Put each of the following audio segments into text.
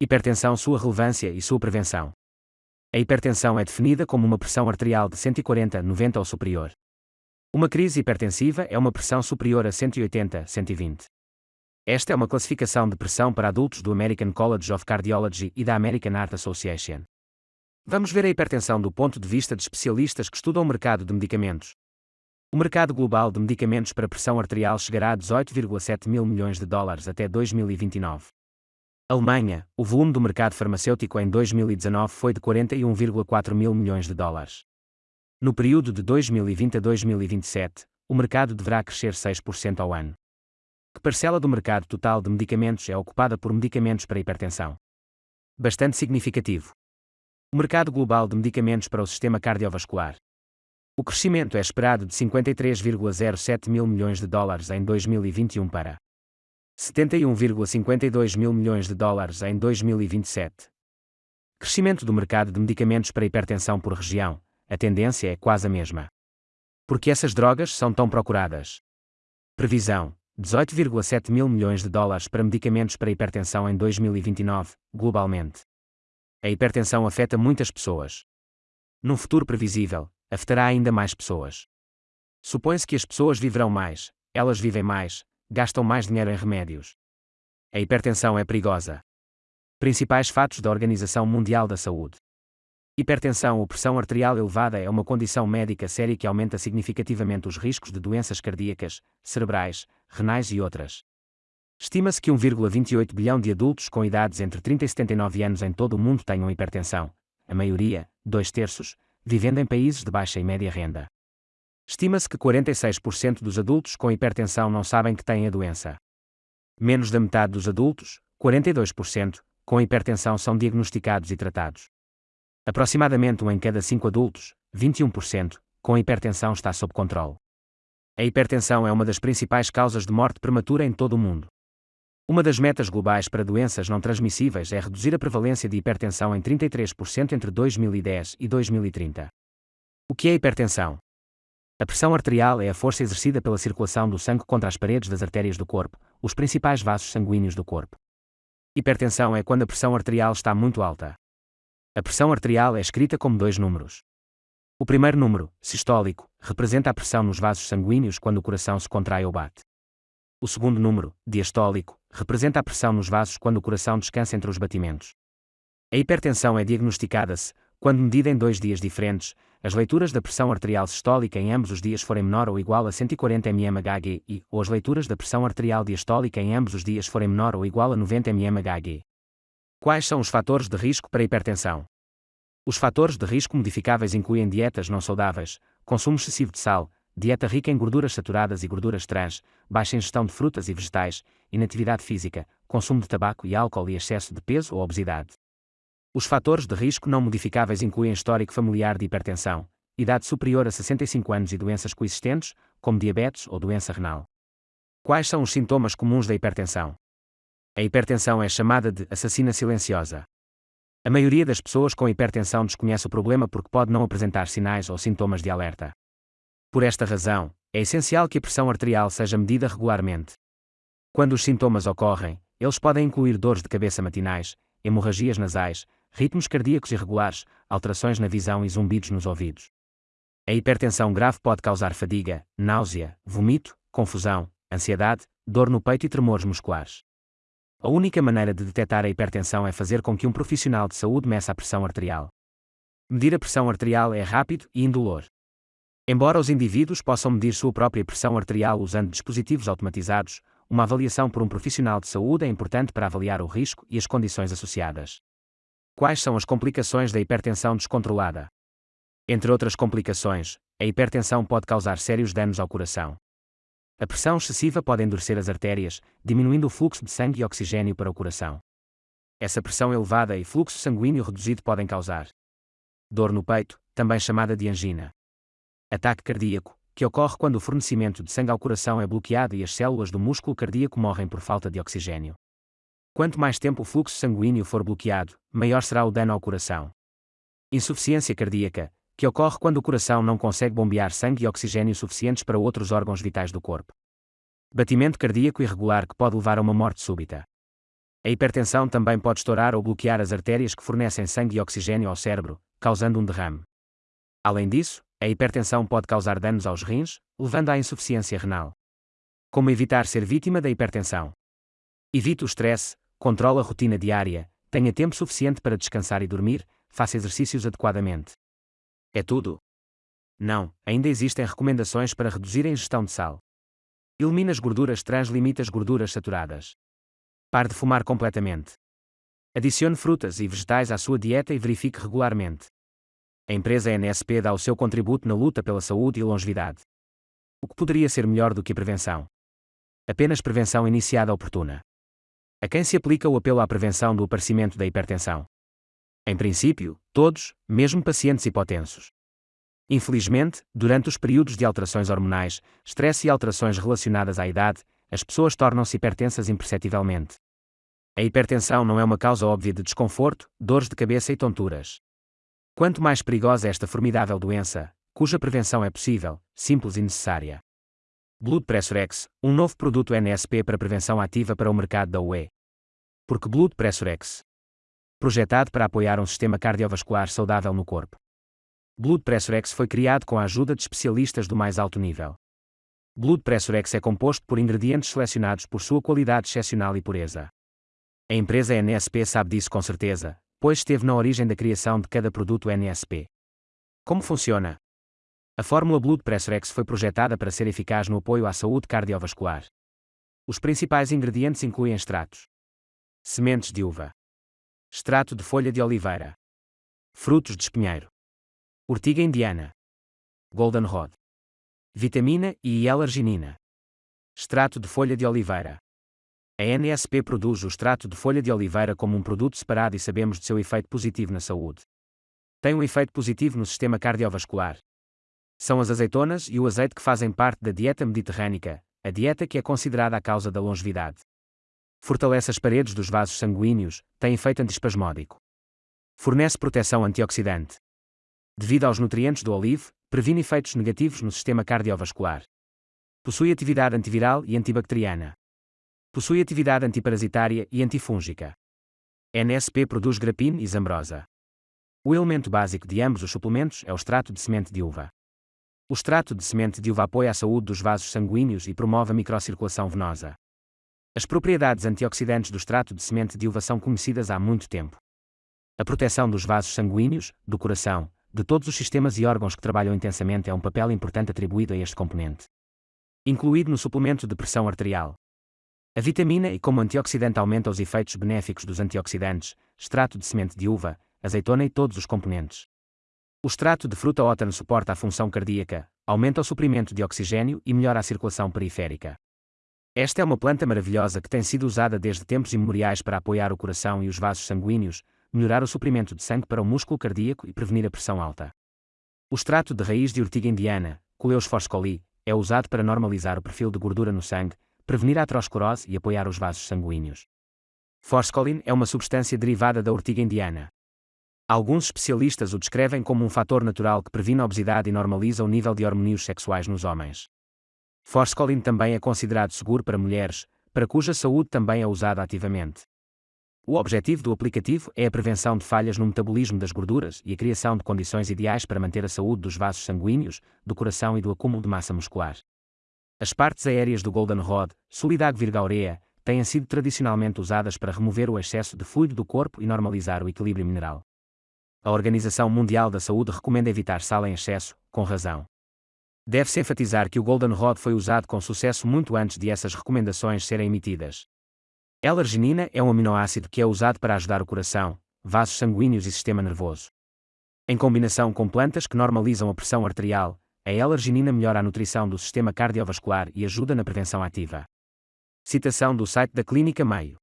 Hipertensão, sua relevância e sua prevenção. A hipertensão é definida como uma pressão arterial de 140-90 ou superior. Uma crise hipertensiva é uma pressão superior a 180-120. Esta é uma classificação de pressão para adultos do American College of Cardiology e da American Heart Association. Vamos ver a hipertensão do ponto de vista de especialistas que estudam o mercado de medicamentos. O mercado global de medicamentos para pressão arterial chegará a 18,7 mil milhões de dólares até 2029. Alemanha, o volume do mercado farmacêutico em 2019 foi de 41,4 mil milhões de dólares. No período de 2020 a 2027, o mercado deverá crescer 6% ao ano. Que parcela do mercado total de medicamentos é ocupada por medicamentos para hipertensão? Bastante significativo. O mercado global de medicamentos para o sistema cardiovascular. O crescimento é esperado de 53,07 mil milhões de dólares em 2021 para 71,52 mil milhões de dólares em 2027. Crescimento do mercado de medicamentos para hipertensão por região, a tendência é quase a mesma. Porque essas drogas são tão procuradas? Previsão: 18,7 mil milhões de dólares para medicamentos para hipertensão em 2029, globalmente. A hipertensão afeta muitas pessoas. Num futuro previsível, afetará ainda mais pessoas. Supõe-se que as pessoas viverão mais, elas vivem mais, gastam mais dinheiro em remédios. A hipertensão é perigosa. Principais fatos da Organização Mundial da Saúde. Hipertensão ou pressão arterial elevada é uma condição médica séria que aumenta significativamente os riscos de doenças cardíacas, cerebrais, renais e outras. Estima-se que 1,28 bilhão de adultos com idades entre 30 e 79 anos em todo o mundo tenham hipertensão, a maioria, dois terços, vivendo em países de baixa e média renda. Estima-se que 46% dos adultos com hipertensão não sabem que têm a doença. Menos da metade dos adultos, 42%, com hipertensão são diagnosticados e tratados. Aproximadamente um em cada cinco adultos, 21%, com hipertensão está sob controle. A hipertensão é uma das principais causas de morte prematura em todo o mundo. Uma das metas globais para doenças não transmissíveis é reduzir a prevalência de hipertensão em 33% entre 2010 e 2030. O que é hipertensão? A pressão arterial é a força exercida pela circulação do sangue contra as paredes das artérias do corpo, os principais vasos sanguíneos do corpo. Hipertensão é quando a pressão arterial está muito alta. A pressão arterial é escrita como dois números. O primeiro número, sistólico, representa a pressão nos vasos sanguíneos quando o coração se contrai ou bate. O segundo número, diastólico, representa a pressão nos vasos quando o coração descansa entre os batimentos. A hipertensão é diagnosticada-se, quando medida em dois dias diferentes, as leituras da pressão arterial sistólica em ambos os dias forem menor ou igual a 140 mmHg e, ou as leituras da pressão arterial diastólica em ambos os dias forem menor ou igual a 90 mmHg. Quais são os fatores de risco para hipertensão? Os fatores de risco modificáveis incluem dietas não saudáveis, consumo excessivo de sal, dieta rica em gorduras saturadas e gorduras trans, baixa ingestão de frutas e vegetais, inatividade física, consumo de tabaco e álcool e excesso de peso ou obesidade. Os fatores de risco não modificáveis incluem histórico familiar de hipertensão, idade superior a 65 anos e doenças coexistentes, como diabetes ou doença renal. Quais são os sintomas comuns da hipertensão? A hipertensão é chamada de assassina silenciosa. A maioria das pessoas com hipertensão desconhece o problema porque pode não apresentar sinais ou sintomas de alerta. Por esta razão, é essencial que a pressão arterial seja medida regularmente. Quando os sintomas ocorrem, eles podem incluir dores de cabeça matinais, hemorragias nasais, ritmos cardíacos irregulares, alterações na visão e zumbidos nos ouvidos. A hipertensão grave pode causar fadiga, náusea, vomito, confusão, ansiedade, dor no peito e tremores musculares. A única maneira de detectar a hipertensão é fazer com que um profissional de saúde meça a pressão arterial. Medir a pressão arterial é rápido e indolor. Embora os indivíduos possam medir sua própria pressão arterial usando dispositivos automatizados, uma avaliação por um profissional de saúde é importante para avaliar o risco e as condições associadas. Quais são as complicações da hipertensão descontrolada? Entre outras complicações, a hipertensão pode causar sérios danos ao coração. A pressão excessiva pode endurecer as artérias, diminuindo o fluxo de sangue e oxigênio para o coração. Essa pressão elevada e fluxo sanguíneo reduzido podem causar dor no peito, também chamada de angina. Ataque cardíaco, que ocorre quando o fornecimento de sangue ao coração é bloqueado e as células do músculo cardíaco morrem por falta de oxigênio. Quanto mais tempo o fluxo sanguíneo for bloqueado, maior será o dano ao coração. Insuficiência cardíaca, que ocorre quando o coração não consegue bombear sangue e oxigênio suficientes para outros órgãos vitais do corpo. Batimento cardíaco irregular que pode levar a uma morte súbita. A hipertensão também pode estourar ou bloquear as artérias que fornecem sangue e oxigênio ao cérebro, causando um derrame. Além disso, a hipertensão pode causar danos aos rins, levando à insuficiência renal. Como evitar ser vítima da hipertensão? Evite o stress, controle a rotina diária, tenha tempo suficiente para descansar e dormir, faça exercícios adequadamente. É tudo? Não, ainda existem recomendações para reduzir a ingestão de sal. Elimine as gorduras trans, limite as gorduras saturadas. Pare de fumar completamente. Adicione frutas e vegetais à sua dieta e verifique regularmente. A empresa NSP dá o seu contributo na luta pela saúde e longevidade. O que poderia ser melhor do que prevenção? Apenas prevenção iniciada oportuna. A quem se aplica o apelo à prevenção do aparecimento da hipertensão? Em princípio, todos, mesmo pacientes hipotensos. Infelizmente, durante os períodos de alterações hormonais, estresse e alterações relacionadas à idade, as pessoas tornam-se hipertensas imperceptivelmente. A hipertensão não é uma causa óbvia de desconforto, dores de cabeça e tonturas. Quanto mais perigosa esta formidável doença, cuja prevenção é possível, simples e necessária. Blood Pressure X, um novo produto NSP para prevenção ativa para o mercado da UE. Porque Blood Pressure X. Projetado para apoiar um sistema cardiovascular saudável no corpo. Blood Pressure X foi criado com a ajuda de especialistas do mais alto nível. Blood Pressure X é composto por ingredientes selecionados por sua qualidade excepcional e pureza. A empresa NSP sabe disso com certeza, pois esteve na origem da criação de cada produto NSP. Como funciona? A fórmula Blood Pressure X foi projetada para ser eficaz no apoio à saúde cardiovascular. Os principais ingredientes incluem extratos: sementes de uva, extrato de folha de oliveira, frutos de espinheiro, urtiga indiana, golden rod, vitamina E e L-arginina, extrato de folha de oliveira, a NSP produz o extrato de folha de oliveira como um produto separado e sabemos de seu efeito positivo na saúde. Tem um efeito positivo no sistema cardiovascular. São as azeitonas e o azeite que fazem parte da dieta mediterrânica, a dieta que é considerada a causa da longevidade. Fortalece as paredes dos vasos sanguíneos, tem efeito antiespasmódico. Fornece proteção antioxidante. Devido aos nutrientes do olivo, previne efeitos negativos no sistema cardiovascular. Possui atividade antiviral e antibacteriana. Possui atividade antiparasitária e antifúngica. NSP produz grapine e zambrosa. O elemento básico de ambos os suplementos é o extrato de semente de uva. O extrato de semente de uva apoia a saúde dos vasos sanguíneos e promove a microcirculação venosa. As propriedades antioxidantes do extrato de semente de uva são conhecidas há muito tempo. A proteção dos vasos sanguíneos, do coração, de todos os sistemas e órgãos que trabalham intensamente é um papel importante atribuído a este componente. Incluído no suplemento de pressão arterial. A vitamina E como antioxidante aumenta os efeitos benéficos dos antioxidantes, extrato de semente de uva, azeitona e todos os componentes. O extrato de fruta ótano suporta a função cardíaca, aumenta o suprimento de oxigênio e melhora a circulação periférica. Esta é uma planta maravilhosa que tem sido usada desde tempos imemoriais para apoiar o coração e os vasos sanguíneos, melhorar o suprimento de sangue para o músculo cardíaco e prevenir a pressão alta. O extrato de raiz de urtiga indiana, Coleus forscoli, é usado para normalizar o perfil de gordura no sangue, prevenir a aterosclerose e apoiar os vasos sanguíneos. Forskolin é uma substância derivada da ortiga indiana. Alguns especialistas o descrevem como um fator natural que previne a obesidade e normaliza o nível de hormônios sexuais nos homens. Forskolin também é considerado seguro para mulheres, para cuja saúde também é usado ativamente. O objetivo do aplicativo é a prevenção de falhas no metabolismo das gorduras e a criação de condições ideais para manter a saúde dos vasos sanguíneos, do coração e do acúmulo de massa muscular. As partes aéreas do Golden Rod, Solidag virgaurea, têm sido tradicionalmente usadas para remover o excesso de fluido do corpo e normalizar o equilíbrio mineral. A Organização Mundial da Saúde recomenda evitar sal em excesso, com razão. Deve-se enfatizar que o Golden Rod foi usado com sucesso muito antes de essas recomendações serem emitidas. L-arginina é um aminoácido que é usado para ajudar o coração, vasos sanguíneos e sistema nervoso. Em combinação com plantas que normalizam a pressão arterial, a L-arginina melhora a nutrição do sistema cardiovascular e ajuda na prevenção ativa. Citação do site da Clínica Mayo.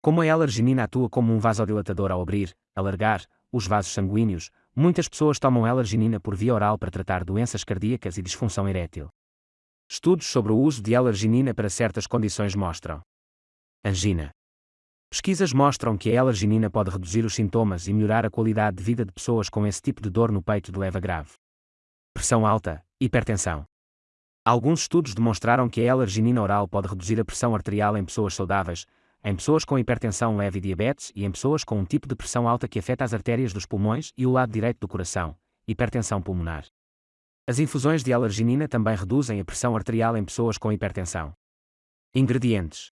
Como a L-arginina atua como um vasodilatador ao abrir, alargar, os vasos sanguíneos, muitas pessoas tomam L-arginina por via oral para tratar doenças cardíacas e disfunção erétil. Estudos sobre o uso de L-arginina para certas condições mostram. Angina. Pesquisas mostram que a L-arginina pode reduzir os sintomas e melhorar a qualidade de vida de pessoas com esse tipo de dor no peito de leva grave pressão alta, hipertensão. Alguns estudos demonstraram que a L-arginina oral pode reduzir a pressão arterial em pessoas saudáveis, em pessoas com hipertensão leve e diabetes e em pessoas com um tipo de pressão alta que afeta as artérias dos pulmões e o lado direito do coração, hipertensão pulmonar. As infusões de L-arginina também reduzem a pressão arterial em pessoas com hipertensão. Ingredientes: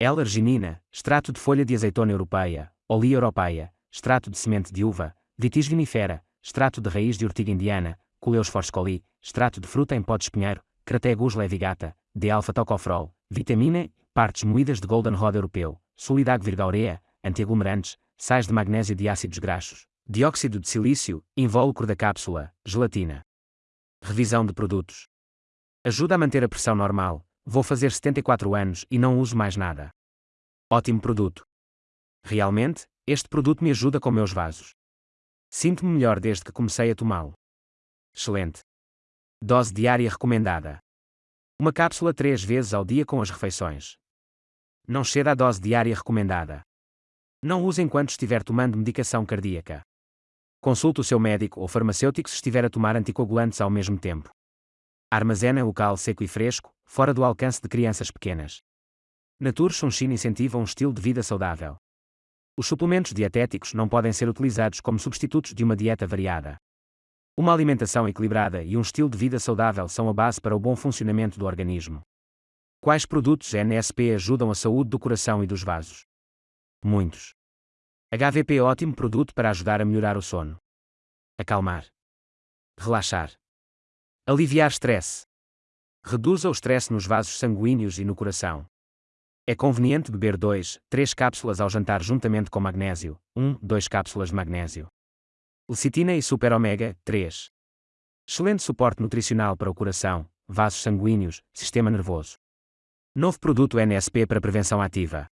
L-arginina, extrato de folha de azeitona europeia, oleia europeia, extrato de semente de uva, vitis vinifera, extrato de raiz de ortiga indiana, Culeus forscoli, extrato de fruta em pó de espinheiro, Crategus levigata, D-alfa-tocoferol, vitamina partes moídas de golden rod europeu, solidag virgaurea, antiaglomerantes, sais de magnésio de ácidos graxos, dióxido de silício, invólucro da cápsula, gelatina. Revisão de produtos. Ajuda a manter a pressão normal. Vou fazer 74 anos e não uso mais nada. Ótimo produto. Realmente, este produto me ajuda com meus vasos. Sinto-me melhor desde que comecei a tomá-lo. Excelente. Dose diária recomendada. Uma cápsula três vezes ao dia com as refeições. Não ceda à dose diária recomendada. Não use enquanto estiver tomando medicação cardíaca. Consulte o seu médico ou farmacêutico se estiver a tomar anticoagulantes ao mesmo tempo. Armazena o cal seco e fresco, fora do alcance de crianças pequenas. Nature Sunshin incentiva um estilo de vida saudável. Os suplementos dietéticos não podem ser utilizados como substitutos de uma dieta variada. Uma alimentação equilibrada e um estilo de vida saudável são a base para o bom funcionamento do organismo. Quais produtos NSP ajudam a saúde do coração e dos vasos? Muitos. HVP é ótimo produto para ajudar a melhorar o sono. Acalmar. Relaxar. Aliviar stress. Reduza o stress nos vasos sanguíneos e no coração. É conveniente beber 2, 3 cápsulas ao jantar juntamente com magnésio, 1, 2 cápsulas de magnésio. Lecitina e Super Omega 3. Excelente suporte nutricional para o coração, vasos sanguíneos, sistema nervoso. Novo produto NSP para prevenção ativa.